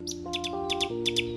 Música